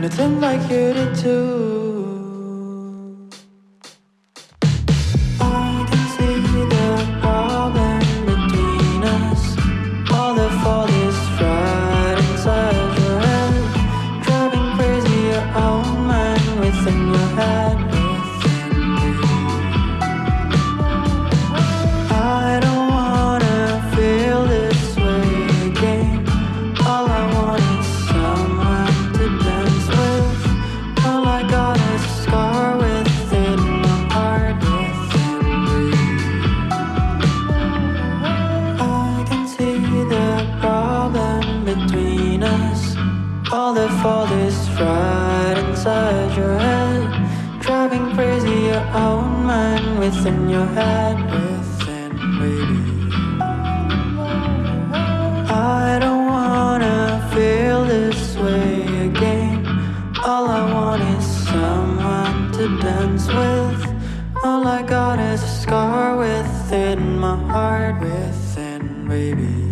pretend like you did too. All the fault is right inside your head. Driving crazy your own mind within your head. Within, baby. I don't wanna feel this way again. All I want is someone to dance with. All I got is a scar within my heart, within, baby.